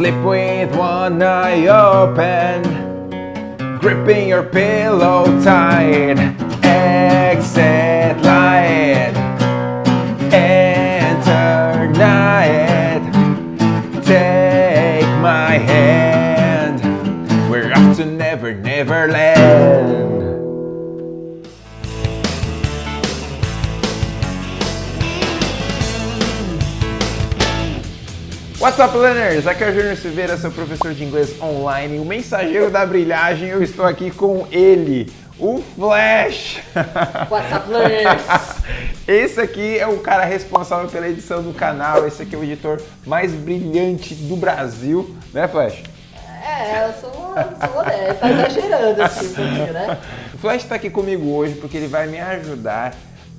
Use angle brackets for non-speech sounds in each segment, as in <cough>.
Sleep with one eye open, gripping your pillow tight. Exit light, enter night. Take my hand, we're off to Never Never Land. What's up, learners? Aqui é o Júnior Silveira, seu professor de inglês online, o mensageiro da brilhagem. Eu estou aqui com ele, o Flash. What's up, learners? <laughs> Esse aqui é o cara responsável pela edição do canal. Esse aqui é o editor mais brilhante do Brasil, né, Flash? É, eu sou, sou modesto, tá exagerando assim um pouquinho, né? O <laughs> Flash está aqui comigo hoje porque ele vai me ajudar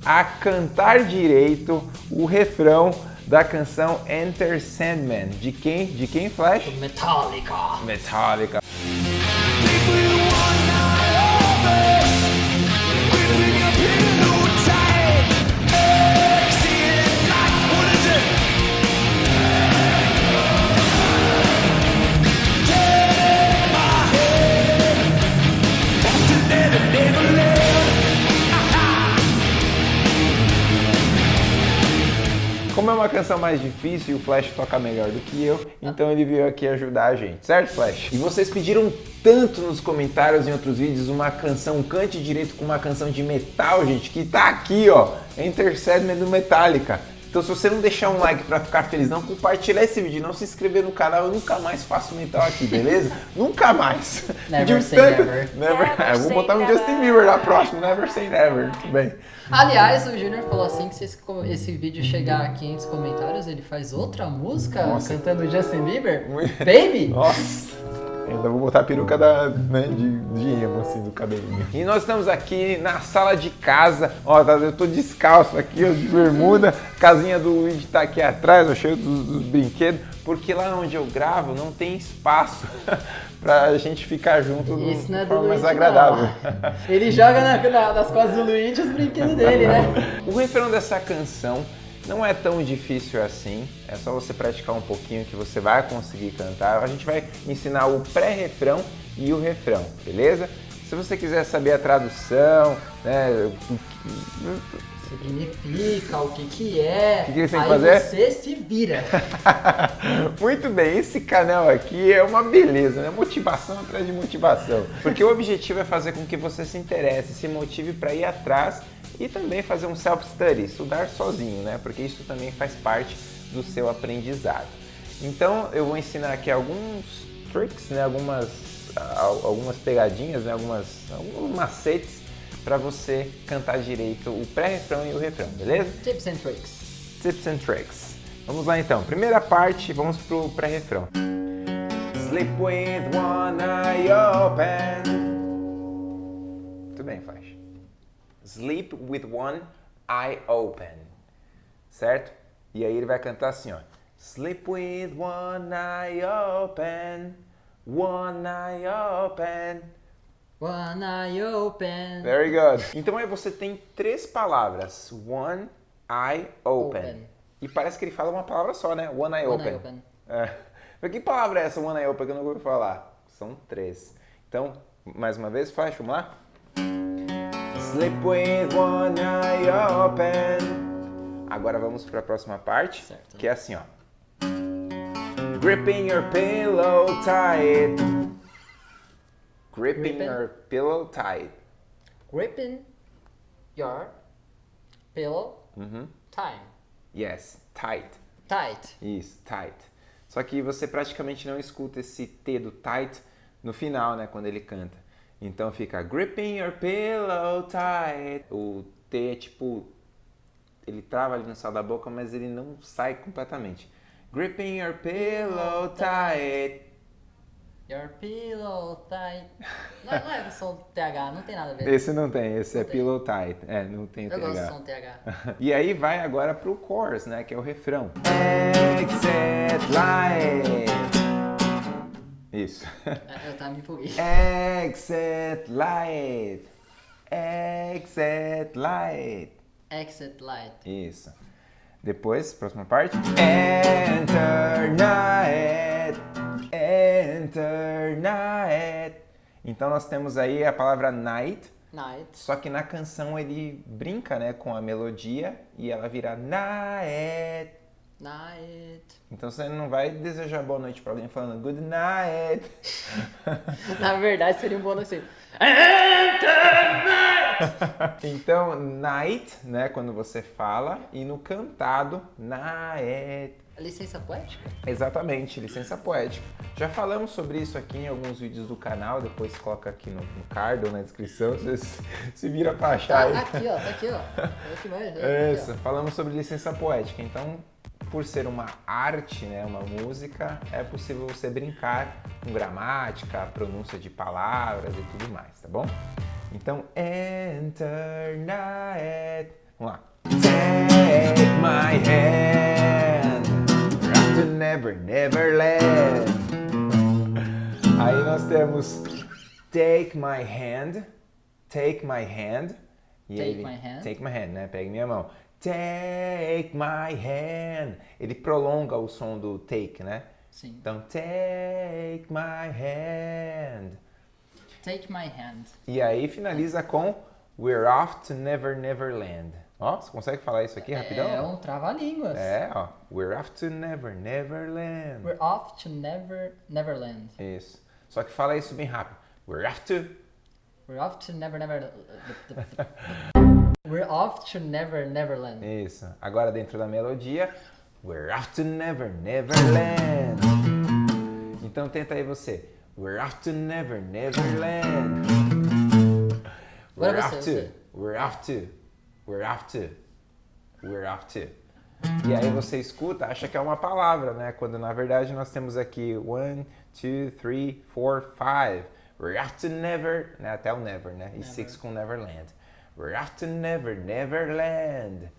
a cantar direito o refrão da canção Enter Sandman. De quem? De quem, Flash? Metallica. Metallica. Canção mais difícil e o Flash toca melhor do que eu, então ele veio aqui ajudar a gente, certo Flash? E vocês pediram tanto nos comentários em outros vídeos uma canção, um cante direito com uma canção de metal, gente, que tá aqui, ó, Enter Sandman do Metallica. Então se você não deixar um like pra ficar feliz, não compartilhar esse vídeo, não se inscrever no canal, eu nunca mais faço metal aqui, beleza? <laughs> nunca mais. Never say tanto- never. <laughs> Never. Never É, vou botar um never. Justin Bieber na próxima, never say never. Tudo bem. Aliás, o Júnior falou assim que se esse, esse vídeo chegar a 500 comentários, ele faz outra música Nossa. cantando Justin Bieber. Muito- Baby? <laughs> Nossa! Ainda vou botar a peruca da, né, de, de emo, assim, do cabelinho. E nós estamos aqui na sala de casa. Ó, tá- eu tô descalço aqui, ó, de bermuda. Casinha do Luigi tá aqui atrás, ó, cheio dos, dos brinquedos. Porque lá onde eu gravo não tem espaço <laughs> pra gente ficar junto Isso é de do forma mais agradável. não. Ele joga na- na- nas costas do Luigi os brinquedos dele, né? O refrão dessa canção não é tão difícil assim, é só você praticar um pouquinho que você vai conseguir cantar. A gente vai ensinar o pré-refrão e o refrão, beleza? Se você quiser saber a tradução, né, o que- Significa, o que que é. O que que que Aí fazer? você se vira. <laughs> Muito bem, esse canal aqui é uma beleza, né? Motivação atrás de motivação. Porque o objetivo é fazer com que você se interesse, se motive para ir atrás e também fazer um self-study, estudar sozinho, né? Porque isso também faz parte do seu aprendizado. Então eu vou ensinar aqui alguns tricks, né? Algumas, al- algumas pegadinhas, né? Algumas, alguns macetes para você cantar direito o pré-refrão e o refrão, beleza? Tips and tricks. Tips and tricks. Vamos lá então. Primeira parte, vamos pro pré-refrão. Sleep with one eye open. Muito bem, faz. Sleep with one eye open. Certo? E aí ele vai cantar assim, ó. Sleep with one eye open. One eye open. One eye open. Very good. Então aí você tem três palavras. One eye open. Open. E parece que ele fala uma palavra só, né? One eye One open. eye open. É. Mas que palavra é essa, one eye open, que eu não vou falar? São três. Então, mais uma vez, flash, vamos lá? Sleep with one eye open. Agora vamos para a próxima parte, Certo. que é assim, ó. Gripping your pillow tight. Gripping Gripping? your pillow tight. Gripping your pillow Uhum. time. Yes, tight. Tight. Isso, tight. Só que você praticamente não escuta esse T do tight no final, né, quando ele canta. Então fica gripping your pillow tight. O T é tipo ele trava ali no céu da boca, mas ele não sai completamente. Gripping your pillow tight. Your pillow tight. Não, não é som TH, não tem nada a ver. Esse não tem, esse é Não tem. pillow tight. É, não tem Eu gosto de TH. som TH. E aí vai agora pro chorus, né, que é o refrão. Exit light. Isso. É, eu tava me empolguei. <laughs> Exit light. Exit light. Exit light. Isso. Depois, próxima parte. Enter night. Enter night. Então nós temos aí a palavra night. Night. Só que na canção ele brinca né, com a melodia e ela vira night. Night. Então você não vai desejar boa noite pra alguém falando good night. <laughs> Na verdade, seria um bônus <laughs> assim. Então night, né, quando você fala e no cantado night. Licença poética? Exatamente, licença poética. Já falamos sobre isso aqui em alguns vídeos do canal, depois coloca aqui no, no card ou na descrição, você se, se vira pra achar aí. Ah, aqui, ó, tá aqui, ó. <laughs> É Aqui, Isso, falamos sobre licença poética. Então, por ser uma arte, né, uma música, é possível você brincar com gramática, pronúncia de palavras e tudo mais, tá bom? Então, enter night. Vamos lá. Take my hand, rock to never, never land. Aí nós temos take my hand, take my hand. E Take ele- my hand. Take my hand, né? Pegue minha mão. Take my hand. Ele prolonga o som do take, né? Sim. Então, take my hand. Take my hand. E aí finaliza com We're off to Never Never Land. Ó, você consegue falar isso aqui rapidão? É um trava-línguas. É, ó. We're off to Never Never Land. We're off to never, Neverland. Isso. Só que fala isso bem rápido. We're off to. We're off to never, never. We're off to never, Neverland. Isso. Agora dentro da melodia. We're off to Never Never Land. Então tenta aí você. We're off to Never Never Land. We're off to. We're off to. We're off to. We're off to. E aí você escuta, acha que é uma palavra, né? Quando na verdade nós temos aqui one, two, three, four, five. We're off to never, né? Até o never, né? E six com Neverland. To never, Neverland.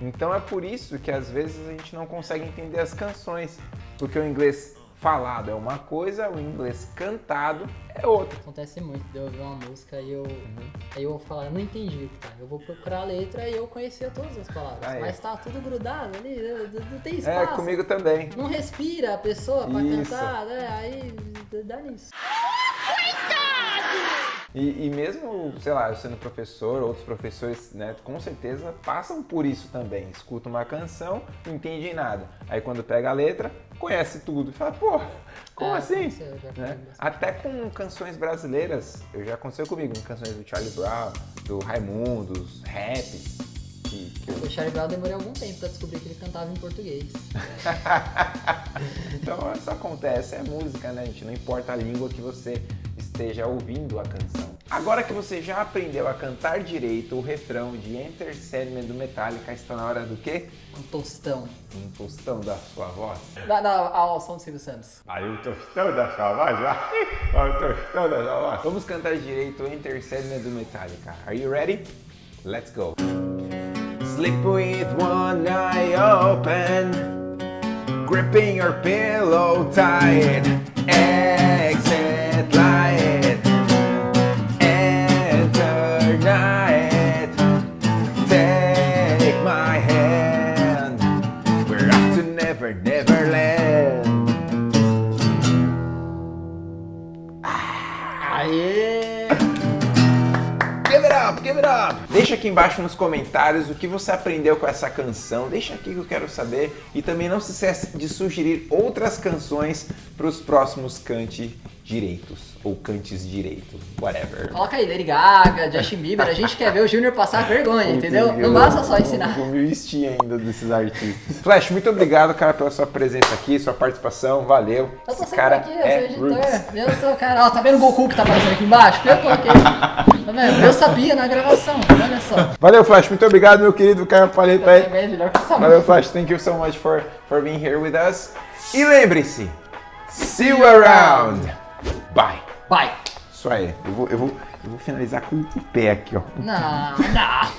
Então é por isso que às vezes a gente não consegue entender as canções, porque o inglês falado é uma coisa, o inglês cantado é outra. Acontece muito de eu ouvir uma música e eu. Uhum. Aí eu vou falar, eu não entendi, tá? Eu vou procurar a letra e eu conhecia todas as palavras. Ah, é. Mas tá tudo grudado ali, não, tem É, espaço. comigo também. Não respira a pessoa pra Isso. cantar, né? Aí dá nisso. E, e mesmo, sei lá, eu sendo professor, outros professores, né, com certeza passam por isso também. Escuta uma canção, não entende nada. Aí quando pega a letra, conhece tudo. E fala, pô, como É, assim? Né? Até com canções brasileiras, eu já aconteceu comigo, com canções do Charlie Brown, do Raimundos, rap. Que, que eu- O Charlie Brown demorei algum tempo pra descobrir que ele cantava em português. <laughs> então isso acontece, é música, né, gente? Não importa a língua que você esteja ouvindo a canção. Agora que você já aprendeu a cantar direito o refrão de Enter Sandman do Metallica, está na hora do quê? Um tostão. Um tostão da sua voz. Dá, dá ao som do Silvio Santos. Aí o tostão da sua voz, vai. O tostão da sua voz. Vamos cantar direito Enter Sandman do Metallica. Are you ready? Let's go. Sleep with one eye open, gripping your pillow tight. Exit it up! Deixa aqui embaixo nos comentários o que você aprendeu com essa canção. Deixa aqui que eu quero saber. E também não se esqueça de sugerir outras canções para os próximos Cante Direitos. Ou Cantes Direito, whatever. Coloca aí, Lady Gaga, Justin Bieber. A gente quer ver o Júnior passar <laughs> vergonha, entendeu? Não basta só ensinar. Me vesti ainda desses artistas. Flash, muito obrigado, cara, pela sua presença aqui, sua participação. Valeu. Eu tô Esse cara aqui, eu é sou editor. roots. Eu sou o cara. Ó, tá vendo o Goku que tá aparecendo aqui embaixo? Eu coloquei. <laughs> Tá vendo? Eu sabia na gravação, olha só. Valeu, Flash. Muito obrigado, meu querido. É que essa Valeu, Flash. Thank you so much for, for being here with us. E lembre-se, see you around. Bye. Vai. Isso aí. Eu vou, eu vou, eu vou finalizar com o pé aqui, ó. Não, não.